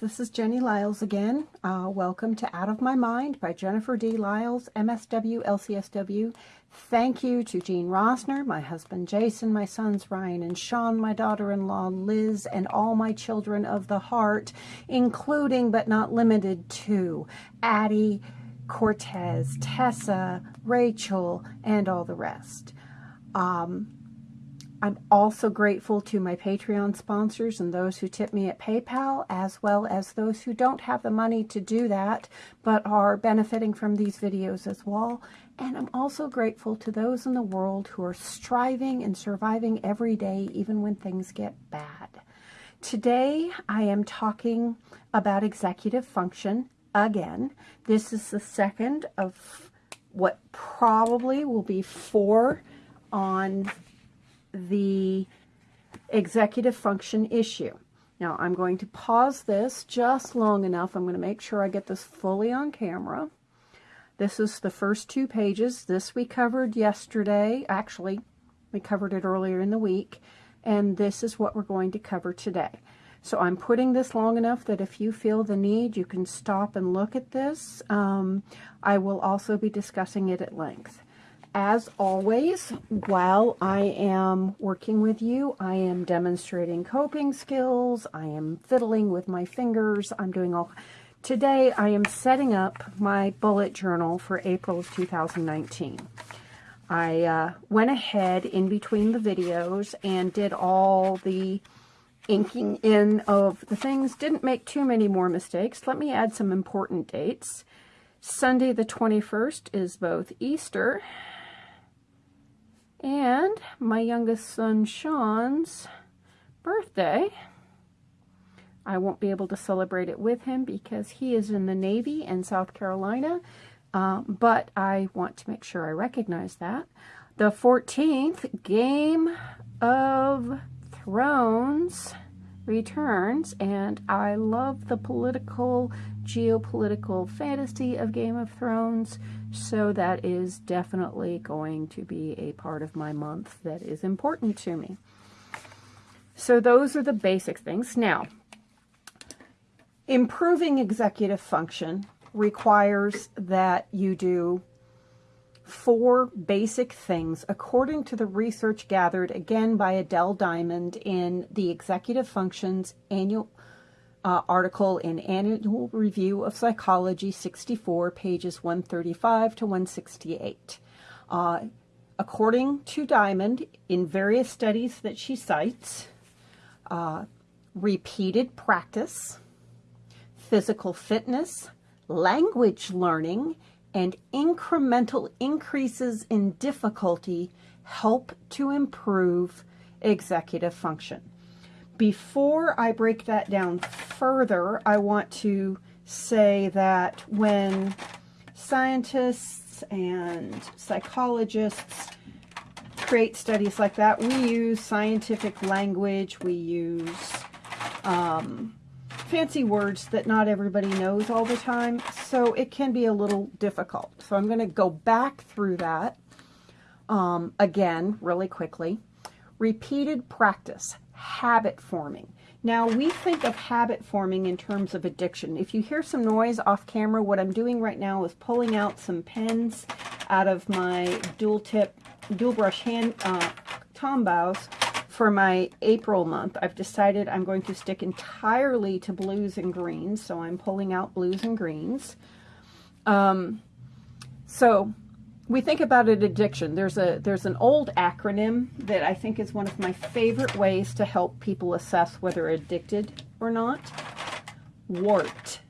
This is Jenny Lyles again. Uh, welcome to Out of My Mind by Jennifer D. Lyles, MSW, LCSW. Thank you to Jean Rosner, my husband Jason, my sons Ryan and Sean, my daughter-in-law Liz, and all my children of the heart, including but not limited to Addie, Cortez, Tessa, Rachel, and all the rest. Um, I'm also grateful to my Patreon sponsors and those who tip me at PayPal, as well as those who don't have the money to do that, but are benefiting from these videos as well. And I'm also grateful to those in the world who are striving and surviving every day, even when things get bad. Today, I am talking about executive function again. This is the second of what probably will be four on the executive function issue. Now I'm going to pause this just long enough. I'm going to make sure I get this fully on camera. This is the first two pages. This we covered yesterday. Actually, we covered it earlier in the week. And this is what we're going to cover today. So I'm putting this long enough that if you feel the need, you can stop and look at this. Um, I will also be discussing it at length. As always, while I am working with you, I am demonstrating coping skills, I am fiddling with my fingers, I'm doing all... Today, I am setting up my bullet journal for April of 2019. I uh, went ahead in between the videos and did all the inking in of the things. Didn't make too many more mistakes. Let me add some important dates. Sunday the 21st is both Easter and my youngest son Sean's birthday. I won't be able to celebrate it with him because he is in the Navy in South Carolina, um, but I want to make sure I recognize that. The 14th, Game of Thrones returns, and I love the political, geopolitical fantasy of Game of Thrones, so that is definitely going to be a part of my month that is important to me. So those are the basic things. Now, improving executive function requires that you do four basic things according to the research gathered again by Adele Diamond in the Executive Functions annual uh, article in Annual Review of Psychology 64, pages 135 to 168. Uh, according to Diamond, in various studies that she cites, uh, repeated practice, physical fitness, language learning, and incremental increases in difficulty help to improve executive function. Before I break that down further, I want to say that when scientists and psychologists create studies like that, we use scientific language, we use um, fancy words that not everybody knows all the time, so it can be a little difficult. So I'm going to go back through that um, again really quickly. Repeated practice habit forming. Now, we think of habit forming in terms of addiction. If you hear some noise off camera, what I'm doing right now is pulling out some pens out of my dual tip, dual brush hand uh, Tombows for my April month. I've decided I'm going to stick entirely to blues and greens, so I'm pulling out blues and greens. Um, so we think about an addiction. There's a there's an old acronym that I think is one of my favorite ways to help people assess whether addicted or not. WART.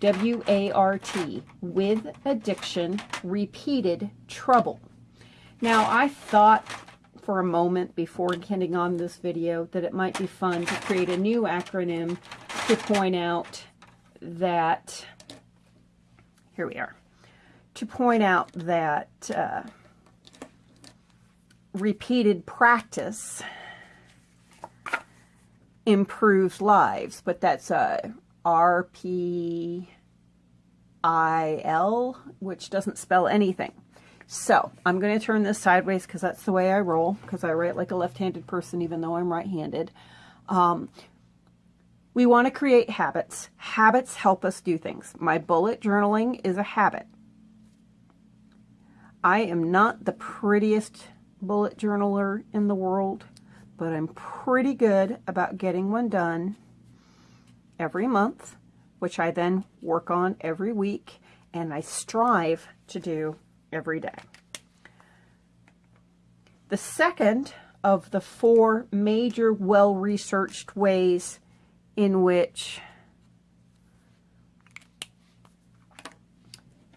W-A-R-T. With addiction, repeated trouble. Now, I thought for a moment before getting on this video that it might be fun to create a new acronym to point out that, here we are, to point out that uh, repeated practice improves lives, but that's a R-P-I-L, which doesn't spell anything. So I'm going to turn this sideways because that's the way I roll, because I write like a left-handed person even though I'm right-handed. Um, We want to create habits. Habits help us do things. My bullet journaling is a habit. I am not the prettiest bullet journaler in the world, but I'm pretty good about getting one done every month, which I then work on every week, and I strive to do every day. The second of the four major well-researched ways in which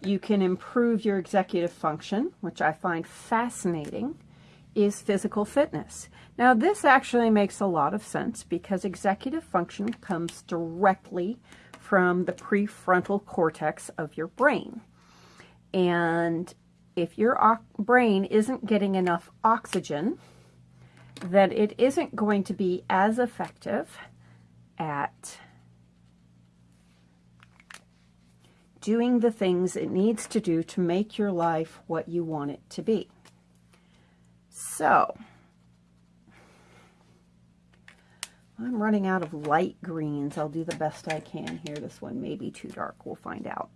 you can improve your executive function, which I find fascinating, is physical fitness. Now, this actually makes a lot of sense because executive function comes directly from the prefrontal cortex of your brain. And if your brain isn't getting enough oxygen, then it isn't going to be as effective at doing the things it needs to do to make your life what you want it to be. So, I'm running out of light greens. I'll do the best I can here. This one may be too dark. We'll find out.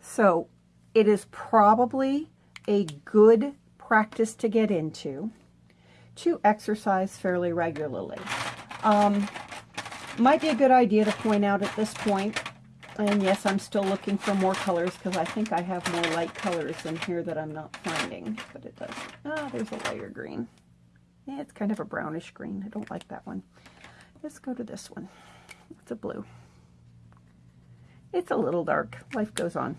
So, it is probably a good practice to get into to exercise fairly regularly. Um, might be a good idea to point out at this point, and yes, I'm still looking for more colors because I think I have more light colors in here that I'm not finding, but it does. Ah, there's a lighter green. Yeah, it's kind of a brownish green. I don't like that one. Let's go to this one. It's a blue. It's a little dark. Life goes on.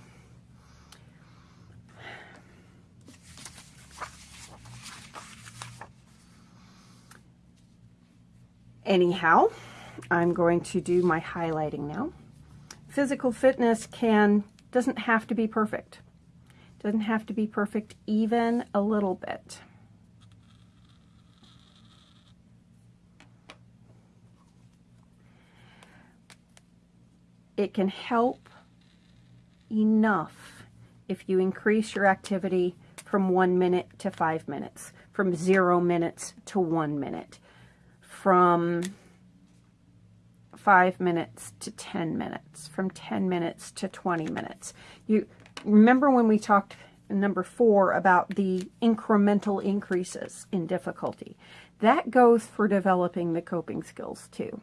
Anyhow, I'm going to do my highlighting now. Physical fitness can doesn't have to be perfect. Doesn't have to be perfect even a little bit. It can help enough if you increase your activity from one minute to five minutes, from zero minutes to one minute, from five minutes to 10 minutes, from 10 minutes to 20 minutes. You remember when we talked number four about the incremental increases in difficulty. That goes for developing the coping skills too.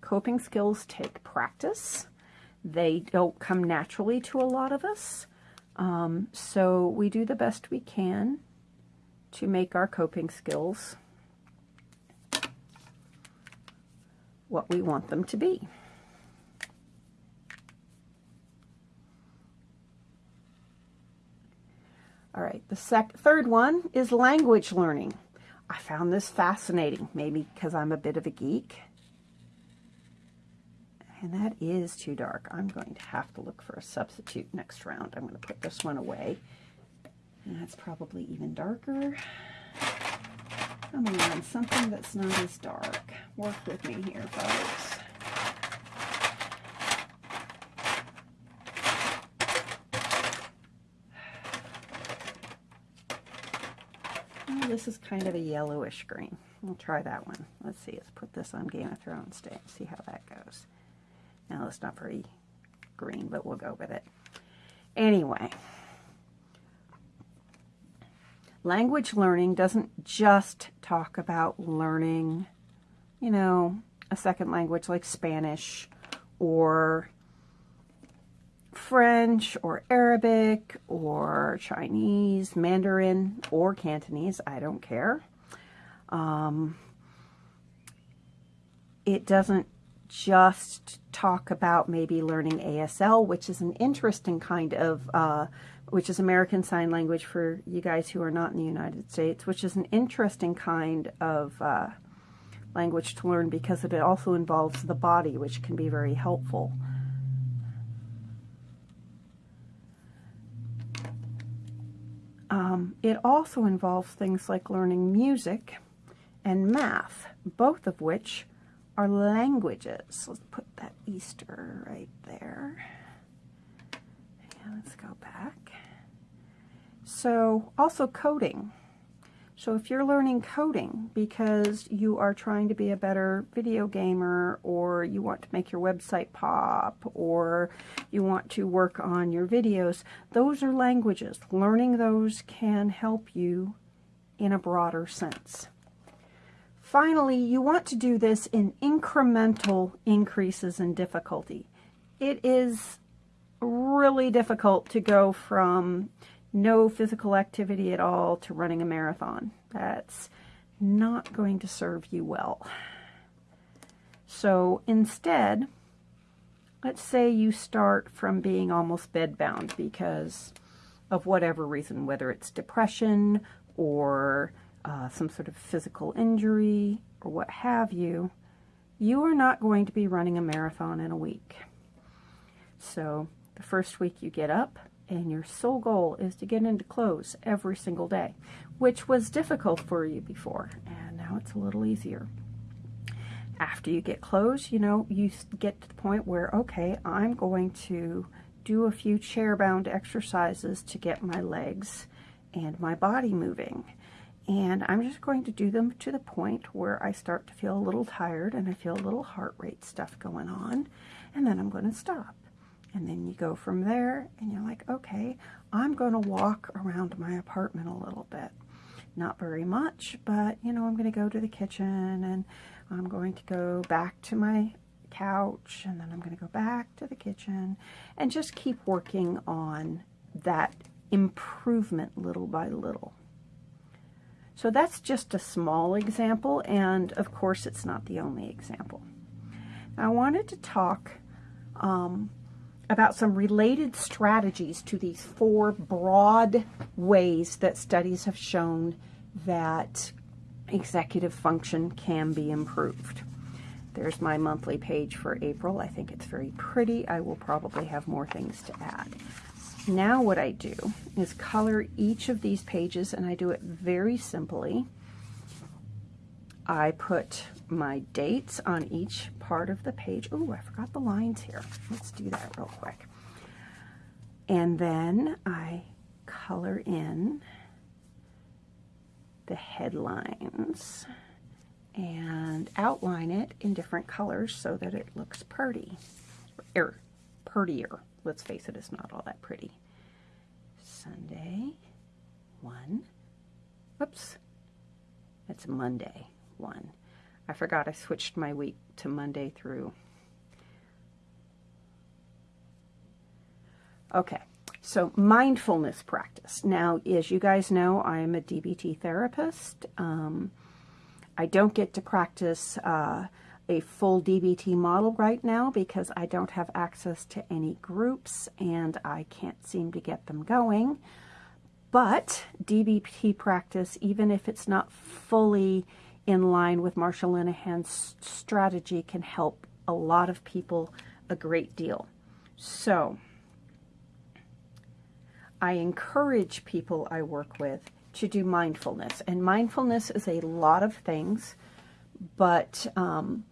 Coping skills take practice. They don't come naturally to a lot of us. Um, so we do the best we can to make our coping skills what we want them to be. All right, the sec third one is language learning. I found this fascinating, maybe because I'm a bit of a geek. And that is too dark. I'm going to have to look for a substitute next round. I'm going to put this one away. And that's probably even darker. Come on, something that's not as dark. Work with me here, folks. This is kind of a yellowish green. We'll try that one. Let's see. Let's put this on Game of Thrones Day and see how that goes. Now, it's not very green, but we'll go with it. Anyway, language learning doesn't just talk about learning, you know, a second language like Spanish or French or Arabic or Chinese, Mandarin or Cantonese, I don't care. Um, it doesn't just talk about maybe learning ASL, which is an interesting kind of uh, which is American Sign Language for you guys who are not in the United States, which is an interesting kind of uh, language to learn because it also involves the body, which can be very helpful. Um, it also involves things like learning music and math, both of which are languages. Let's put that Easter right there. Yeah, let's go back. So also coding. So if you're learning coding because you are trying to be a better video gamer or you want to make your website pop or you want to work on your videos, those are languages. Learning those can help you in a broader sense. Finally, you want to do this in incremental increases in difficulty. It is really difficult to go from no physical activity at all to running a marathon. That's not going to serve you well. So instead, let's say you start from being almost bedbound because of whatever reason, whether it's depression or uh, some sort of physical injury or what have you, you are not going to be running a marathon in a week. So the first week you get up, and your sole goal is to get into clothes every single day, which was difficult for you before, and now it's a little easier. After you get clothes, you know, you get to the point where, okay, I'm going to do a few chair-bound exercises to get my legs and my body moving. And I'm just going to do them to the point where I start to feel a little tired and I feel a little heart rate stuff going on. And then I'm going to stop. And then you go from there and you're like, okay, I'm going to walk around my apartment a little bit. Not very much, but you know, I'm going to go to the kitchen and I'm going to go back to my couch and then I'm going to go back to the kitchen and just keep working on that improvement little by little. So that's just a small example, and of course it's not the only example. I wanted to talk um, about some related strategies to these four broad ways that studies have shown that executive function can be improved. There's my monthly page for April. I think it's very pretty. I will probably have more things to add. Now what I do is color each of these pages and I do it very simply. I put my dates on each part of the page. Oh, I forgot the lines here. Let's do that real quick. And then I color in the headlines and outline it in different colors so that it looks pretty, er, prettier. Let's face it, it's not all that pretty. Sunday, one. Oops, that's Monday, one. I forgot I switched my week to Monday through. Okay, so mindfulness practice. Now, as you guys know, I am a DBT therapist. Um, I don't get to practice uh, a full DBT model right now because I don't have access to any groups and I can't seem to get them going. But DBT practice, even if it's not fully in line with Marsha Linehan's strategy, can help a lot of people a great deal. So, I encourage people I work with to do mindfulness. And mindfulness is a lot of things, but um,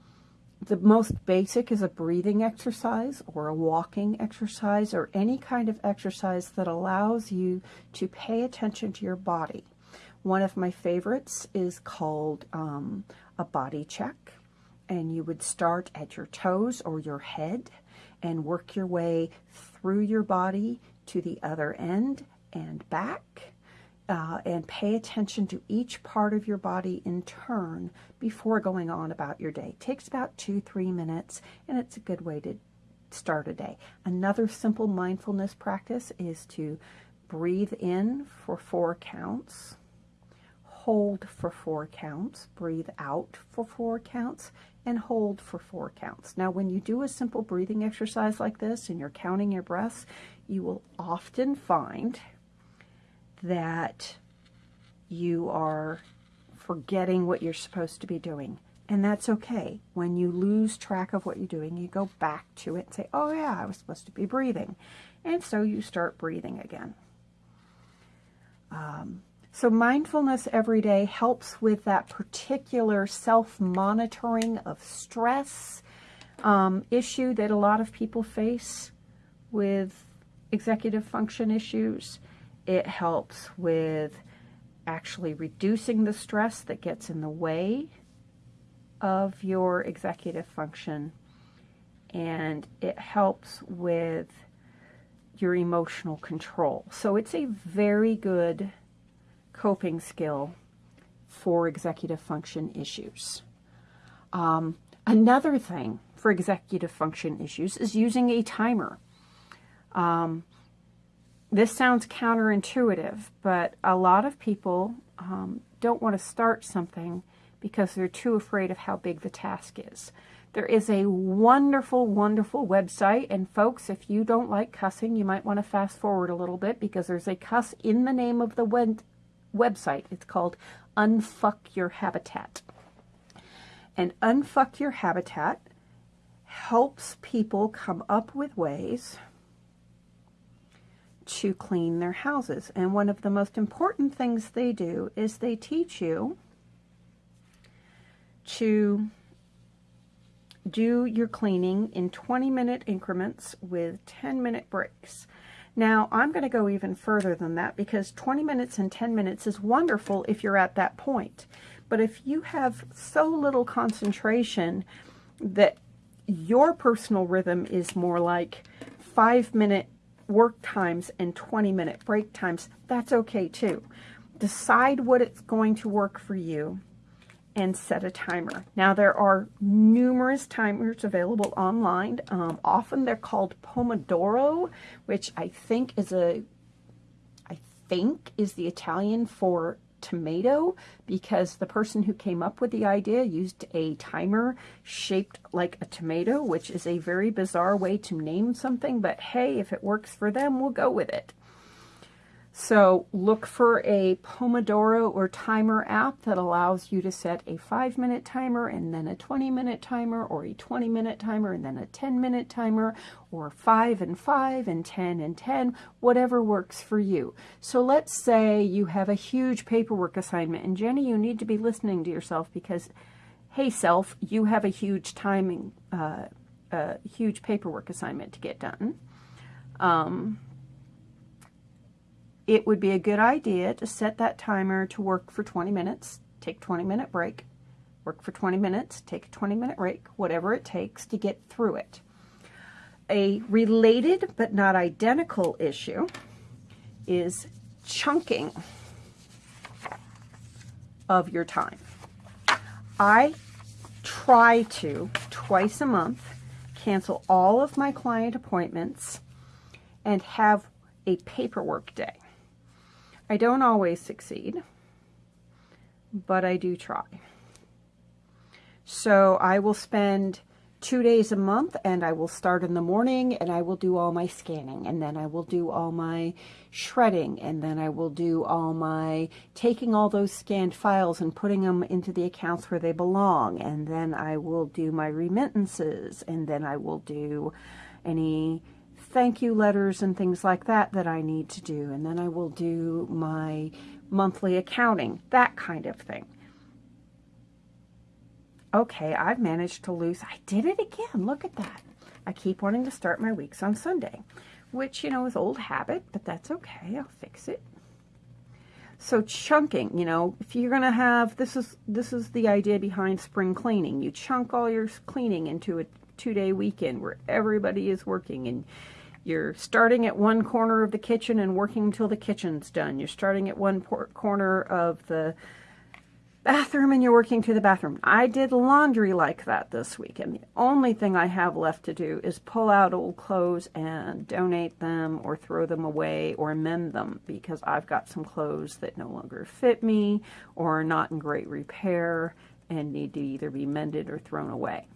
the most basic is a breathing exercise or a walking exercise or any kind of exercise that allows you to pay attention to your body. One of my favorites is called um, a body check. And you would start at your toes or your head and work your way through your body to the other end and back uh, and pay attention to each part of your body in turn before going on about your day. It takes about two, three minutes, and it's a good way to start a day. Another simple mindfulness practice is to breathe in for four counts, hold for four counts, breathe out for four counts, and hold for four counts. Now, when you do a simple breathing exercise like this and you're counting your breaths, you will often find that you are forgetting what you're supposed to be doing. And that's okay. When you lose track of what you're doing, you go back to it and say, oh yeah, I was supposed to be breathing. And so you start breathing again. Um, so mindfulness every day helps with that particular self-monitoring of stress um, issue that a lot of people face with executive function issues. It helps with actually reducing the stress that gets in the way of your executive function and it helps with your emotional control. So it's a very good coping skill for executive function issues. Um, another thing for executive function issues is using a timer. Um, this sounds counterintuitive, but a lot of people um, don't want to start something because they're too afraid of how big the task is. There is a wonderful, wonderful website, and folks, if you don't like cussing, you might want to fast forward a little bit because there's a cuss in the name of the web website. It's called Unfuck Your Habitat. And Unfuck Your Habitat helps people come up with ways to clean their houses. And one of the most important things they do is they teach you to do your cleaning in 20 minute increments with 10 minute breaks. Now, I'm going to go even further than that because 20 minutes and 10 minutes is wonderful if you're at that point. But if you have so little concentration that your personal rhythm is more like five minute work times and 20 minute break times, that's okay too. Decide what it's going to work for you and set a timer. Now there are numerous timers available online. Um, often they're called Pomodoro, which I think is a, I think is the Italian for tomato because the person who came up with the idea used a timer shaped like a tomato, which is a very bizarre way to name something, but hey, if it works for them, we'll go with it. So look for a Pomodoro or timer app that allows you to set a five minute timer and then a 20 minute timer or a 20 minute timer and then a 10 minute timer or five and five and 10 and 10, whatever works for you. So let's say you have a huge paperwork assignment and Jenny, you need to be listening to yourself because, hey self, you have a huge timing, uh, a huge paperwork assignment to get done. Um, it would be a good idea to set that timer to work for 20 minutes, take 20 minute break, work for 20 minutes, take a 20 minute break, whatever it takes to get through it. A related but not identical issue is chunking of your time. I try to, twice a month, cancel all of my client appointments and have a paperwork day. I don't always succeed, but I do try. So I will spend two days a month and I will start in the morning and I will do all my scanning and then I will do all my shredding and then I will do all my taking all those scanned files and putting them into the accounts where they belong and then I will do my remittances and then I will do any thank you letters and things like that that I need to do. And then I will do my monthly accounting, that kind of thing. Okay, I've managed to lose. I did it again. Look at that. I keep wanting to start my weeks on Sunday, which, you know, is old habit, but that's okay. I'll fix it. So chunking, you know, if you're going to have, this is, this is the idea behind spring cleaning. You chunk all your cleaning into a two-day weekend where everybody is working and you're starting at one corner of the kitchen and working until the kitchen's done. You're starting at one corner of the bathroom and you're working to the bathroom. I did laundry like that this week, and the only thing I have left to do is pull out old clothes and donate them or throw them away or mend them because I've got some clothes that no longer fit me or are not in great repair and need to either be mended or thrown away.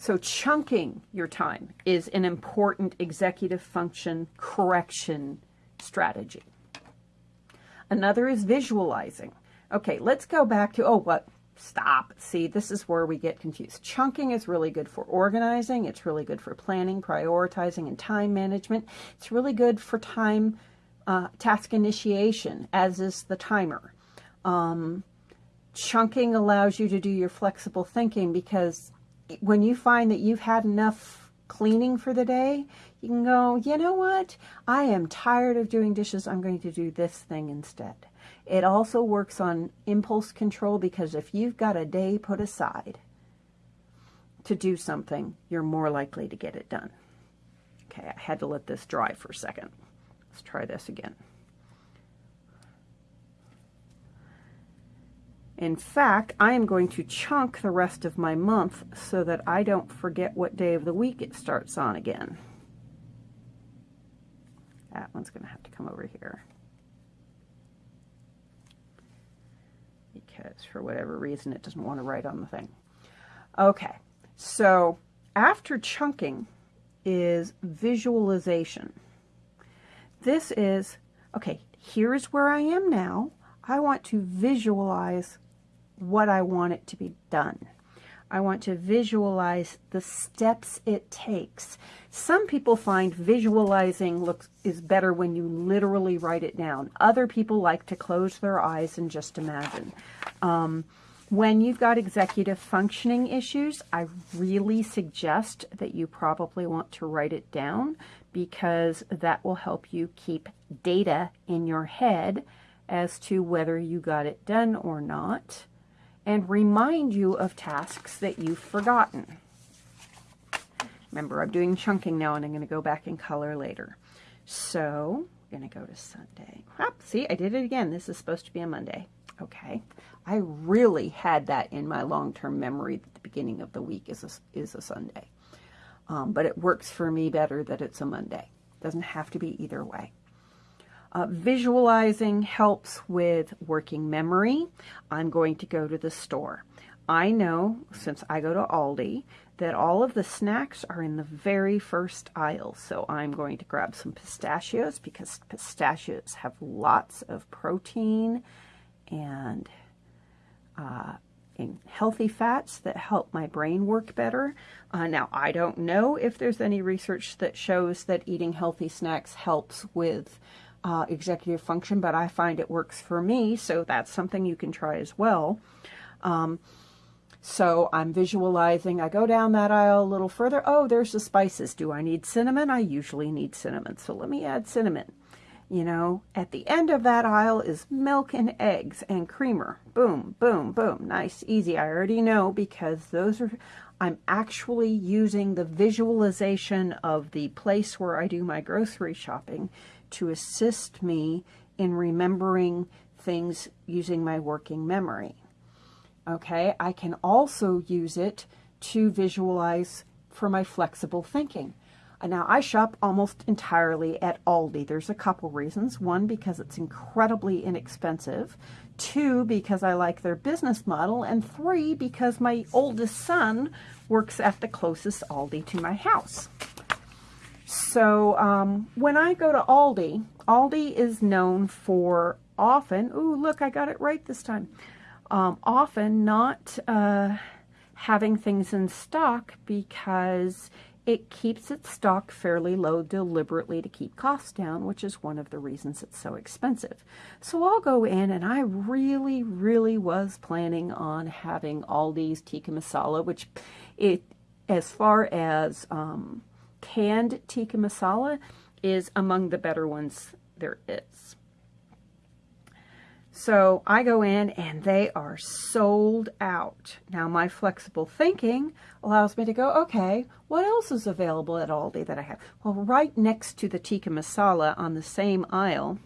So chunking your time is an important executive function correction strategy. Another is visualizing. Okay, let's go back to, oh, what? Stop. See, this is where we get confused. Chunking is really good for organizing. It's really good for planning, prioritizing, and time management. It's really good for time uh, task initiation, as is the timer. Um, chunking allows you to do your flexible thinking because when you find that you've had enough cleaning for the day, you can go, you know what? I am tired of doing dishes. I'm going to do this thing instead. It also works on impulse control because if you've got a day put aside to do something, you're more likely to get it done. Okay, I had to let this dry for a second. Let's try this again. In fact, I am going to chunk the rest of my month so that I don't forget what day of the week it starts on again. That one's going to have to come over here. Because for whatever reason it doesn't want to write on the thing. Okay, so after chunking is visualization. This is, okay, here's where I am now. I want to visualize what I want it to be done. I want to visualize the steps it takes. Some people find visualizing looks is better when you literally write it down. Other people like to close their eyes and just imagine. Um, when you've got executive functioning issues, I really suggest that you probably want to write it down because that will help you keep data in your head as to whether you got it done or not and remind you of tasks that you've forgotten. Remember, I'm doing chunking now, and I'm going to go back in color later. So, I'm going to go to Sunday. See, I did it again. This is supposed to be a Monday. Okay. I really had that in my long-term memory that the beginning of the week is a, is a Sunday. Um, but it works for me better that it's a Monday. Doesn't have to be either way. Uh, visualizing helps with working memory. I'm going to go to the store. I know, since I go to Aldi, that all of the snacks are in the very first aisle. So I'm going to grab some pistachios because pistachios have lots of protein and, uh, and healthy fats that help my brain work better. Uh, now, I don't know if there's any research that shows that eating healthy snacks helps with uh, executive function, but I find it works for me, so that's something you can try as well. Um, so I'm visualizing, I go down that aisle a little further. Oh, there's the spices. Do I need cinnamon? I usually need cinnamon, so let me add cinnamon. You know, at the end of that aisle is milk and eggs and creamer. Boom, boom, boom. Nice, easy. I already know because those are, I'm actually using the visualization of the place where I do my grocery shopping to assist me in remembering things using my working memory. Okay, I can also use it to visualize for my flexible thinking. Uh, now, I shop almost entirely at Aldi. There's a couple reasons. One, because it's incredibly inexpensive. Two, because I like their business model. And three, because my oldest son works at the closest Aldi to my house. So um, when I go to Aldi, Aldi is known for often, ooh, look, I got it right this time, um, often not uh, having things in stock because it keeps its stock fairly low deliberately to keep costs down, which is one of the reasons it's so expensive. So I'll go in and I really, really was planning on having Aldi's tikka masala, which it, as far as um, canned tikka masala is among the better ones there is. So I go in and they are sold out. Now my flexible thinking allows me to go, okay, what else is available at Aldi that I have? Well, right next to the tikka masala on the same aisle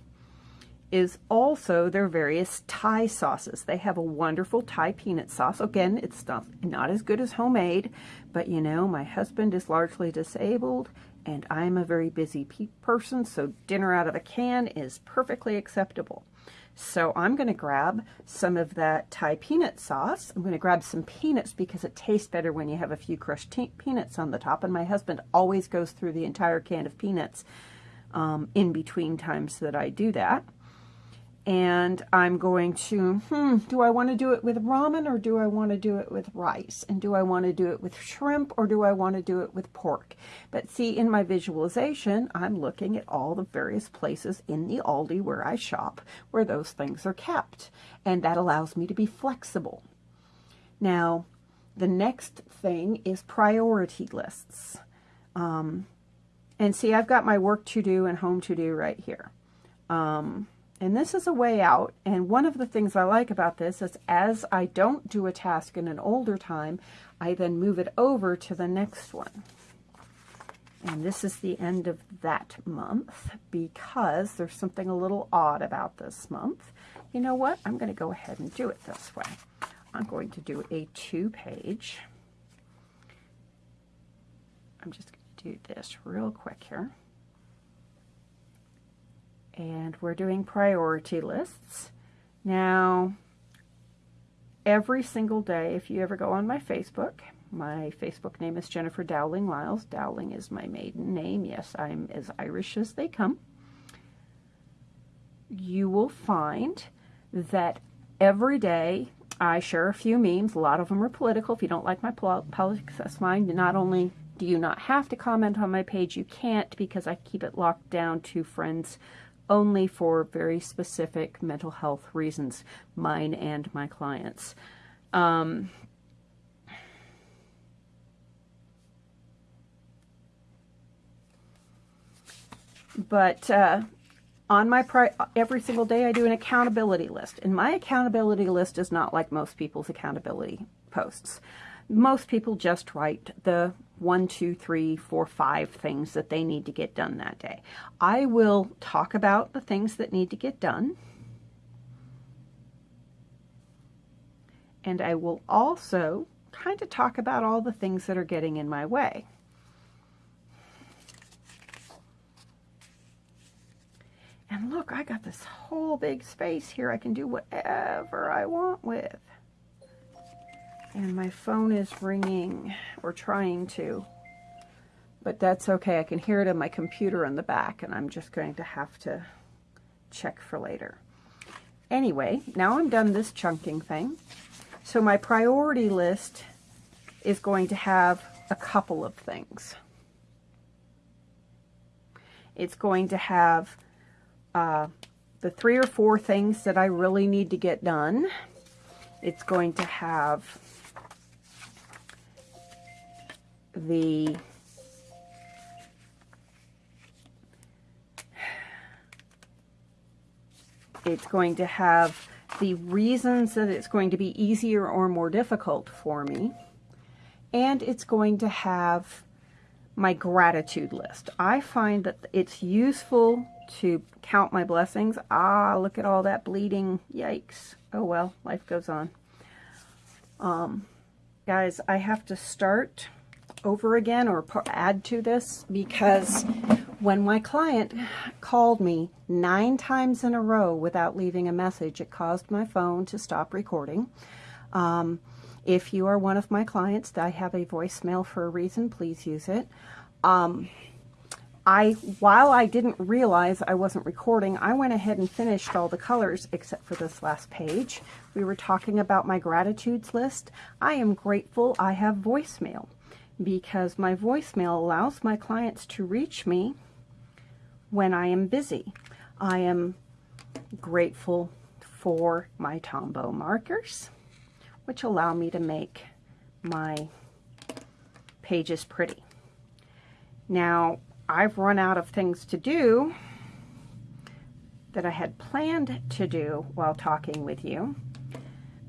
is also their various Thai sauces. They have a wonderful Thai peanut sauce. Again, it's not, not as good as homemade, but you know, my husband is largely disabled and I'm a very busy person, so dinner out of a can is perfectly acceptable. So I'm going to grab some of that Thai peanut sauce. I'm going to grab some peanuts because it tastes better when you have a few crushed peanuts on the top. And my husband always goes through the entire can of peanuts um, in between times that I do that and I'm going to, hmm, do I want to do it with ramen or do I want to do it with rice? And do I want to do it with shrimp or do I want to do it with pork? But see, in my visualization, I'm looking at all the various places in the Aldi where I shop where those things are kept. And that allows me to be flexible. Now, the next thing is priority lists. Um, and see, I've got my work to do and home to do right here. Um, And this is a way out. And one of the things I like about this is as I don't do a task in an older time, I then move it over to the next one. And this is the end of that month because there's something a little odd about this month. You know what? I'm going to go ahead and do it this way. I'm going to do a two-page. I'm just going to do this real quick here and we're doing priority lists. Now, every single day, if you ever go on my Facebook, my Facebook name is Jennifer Dowling Lyles. Dowling is my maiden name. Yes, I'm as Irish as they come. You will find that every day I share a few memes. A lot of them are political. If you don't like my politics, that's fine. Not only do you not have to comment on my page, you can't because I keep it locked down to friends only for very specific mental health reasons, mine and my clients. Um, but uh, on my every single day I do an accountability list and my accountability list is not like most people's accountability posts most people just write the one, two, three, four, five things that they need to get done that day. I will talk about the things that need to get done. And I will also kind of talk about all the things that are getting in my way. And look, I got this whole big space here I can do whatever I want with. And my phone is ringing, or trying to. But that's okay. I can hear it on my computer in the back, and I'm just going to have to check for later. Anyway, now I'm done this chunking thing. So my priority list is going to have a couple of things. It's going to have uh, the three or four things that I really need to get done. It's going to have the it's going to have the reasons that it's going to be easier or more difficult for me and it's going to have my gratitude list. I find that it's useful to count my blessings. Ah, look at all that bleeding. Yikes. Oh well, life goes on. Um, guys, I have to start over again or add to this because when my client called me nine times in a row without leaving a message, it caused my phone to stop recording. Um, if you are one of my clients, that I have a voicemail for a reason. Please use it. Um, I, while I didn't realize I wasn't recording, I went ahead and finished all the colors except for this last page. We were talking about my gratitudes list. I am grateful I have voicemail because my voicemail allows my clients to reach me when I am busy. I am grateful for my Tombow markers, which allow me to make my pages pretty. Now, I've run out of things to do that I had planned to do while talking with you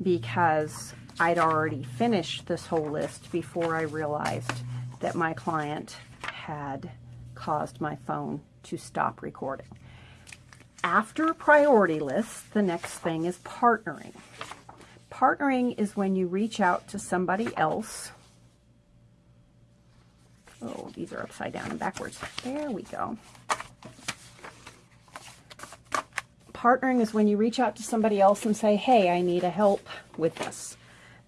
because I'd already finished this whole list before I realized that my client had caused my phone to stop recording. After priority list, the next thing is partnering. Partnering is when you reach out to somebody else. Oh, these are upside down and backwards. There we go. Partnering is when you reach out to somebody else and say, hey, I need a help with this.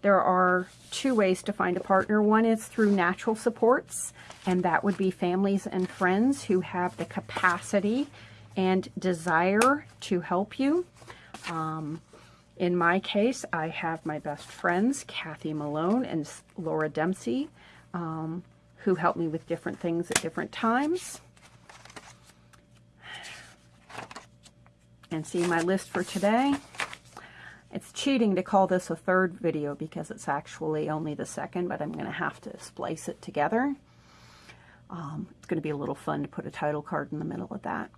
There are two ways to find a partner. One is through natural supports, and that would be families and friends who have the capacity and desire to help you. Um, in my case, I have my best friends, Kathy Malone and Laura Dempsey, um, who help me with different things at different times. And see my list for today. It's cheating to call this a third video because it's actually only the second, but I'm going to have to splice it together. Um, it's going to be a little fun to put a title card in the middle of that.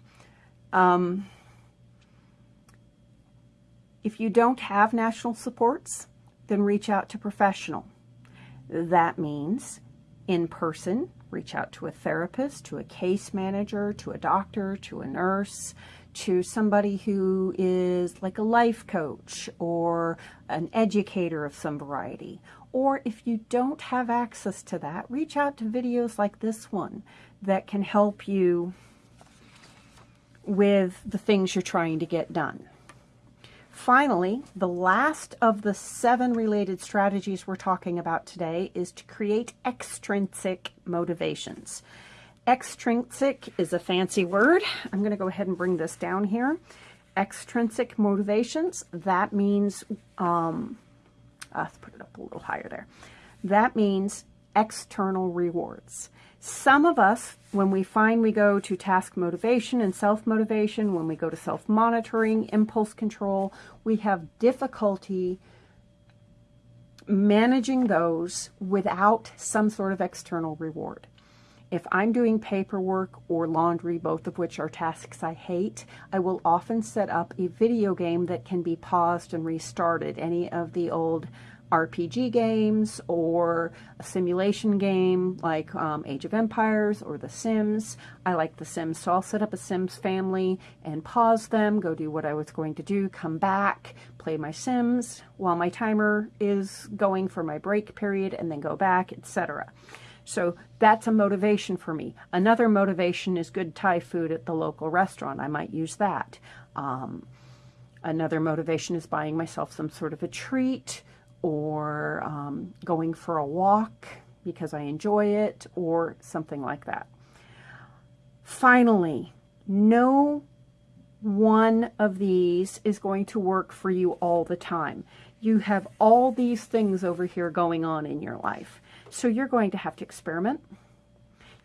Um, If you don't have national supports, then reach out to professional. That means in person, reach out to a therapist, to a case manager, to a doctor, to a nurse, to somebody who is like a life coach or an educator of some variety. Or if you don't have access to that, reach out to videos like this one that can help you with the things you're trying to get done. Finally, the last of the seven related strategies we're talking about today is to create extrinsic motivations. Extrinsic is a fancy word. I'm going to go ahead and bring this down here. Extrinsic motivations, that means, um, uh, let's put it up a little higher there. That means external rewards. Some of us, when we find we go to task motivation and self-motivation, when we go to self-monitoring, impulse control, we have difficulty managing those without some sort of external reward. If I'm doing paperwork or laundry, both of which are tasks I hate, I will often set up a video game that can be paused and restarted. Any of the old RPG games or a simulation game like um, Age of Empires or The Sims. I like The Sims, so I'll set up a Sims family and pause them, go do what I was going to do, come back, play my Sims while my timer is going for my break period, and then go back, etc. So that's a motivation for me. Another motivation is good Thai food at the local restaurant. I might use that. Um, another motivation is buying myself some sort of a treat or um, going for a walk because I enjoy it or something like that. Finally, no one of these is going to work for you all the time. You have all these things over here going on in your life. So you're going to have to experiment.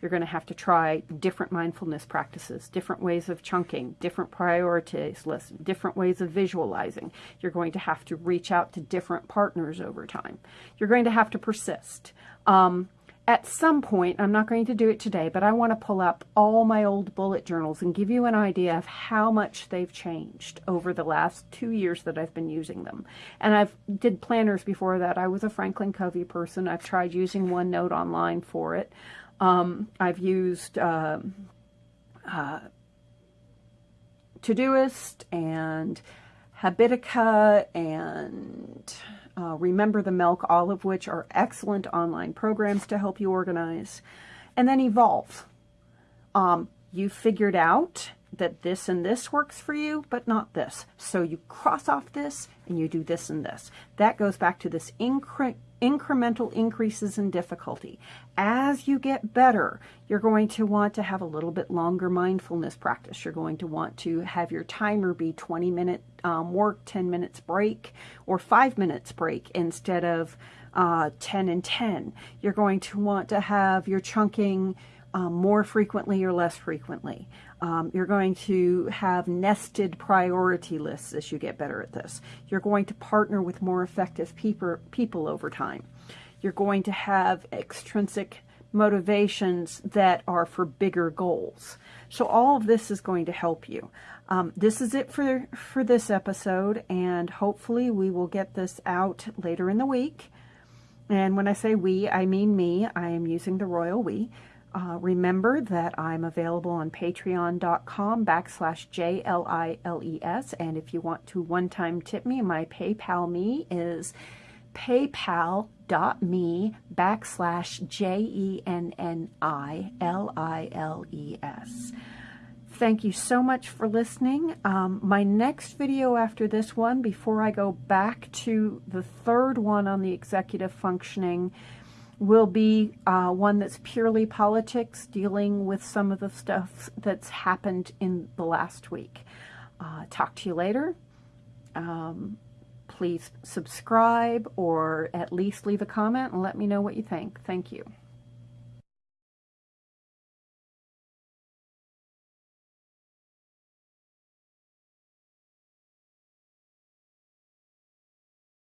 You're going to have to try different mindfulness practices, different ways of chunking, different priorities lists, different ways of visualizing. You're going to have to reach out to different partners over time. You're going to have to persist. Um, at some point, I'm not going to do it today, but I want to pull up all my old bullet journals and give you an idea of how much they've changed over the last two years that I've been using them. And I've did planners before that. I was a Franklin Covey person. I've tried using OneNote online for it. Um, I've used uh, uh, Todoist and Habitica and uh, Remember the Milk, all of which are excellent online programs to help you organize. And then Evolve. Um, you figured out that this and this works for you, but not this. So you cross off this and you do this and this. That goes back to this incre incremental increases in difficulty. As you get better, you're going to want to have a little bit longer mindfulness practice. You're going to want to have your timer be 20 minute um, work, 10 minutes break, or 5 minutes break instead of uh, 10 and 10. You're going to want to have your chunking um, more frequently or less frequently. Um, you're going to have nested priority lists as you get better at this. You're going to partner with more effective people, people over time. You're going to have extrinsic motivations that are for bigger goals. So all of this is going to help you. Um, this is it for, for this episode, and hopefully we will get this out later in the week. And when I say we, I mean me. I am using the royal we. Uh, remember that I'm available on patreon.com backslash J-L-I-L-E-S. And if you want to one-time tip me, my PayPal me is paypal.me backslash J-E-N-N-I-L-I-L-E-S. Thank you so much for listening. Um, my next video after this one, before I go back to the third one on the executive functioning, will be uh, one that's purely politics, dealing with some of the stuff that's happened in the last week. Uh, talk to you later. Um, please subscribe or at least leave a comment and let me know what you think. Thank you.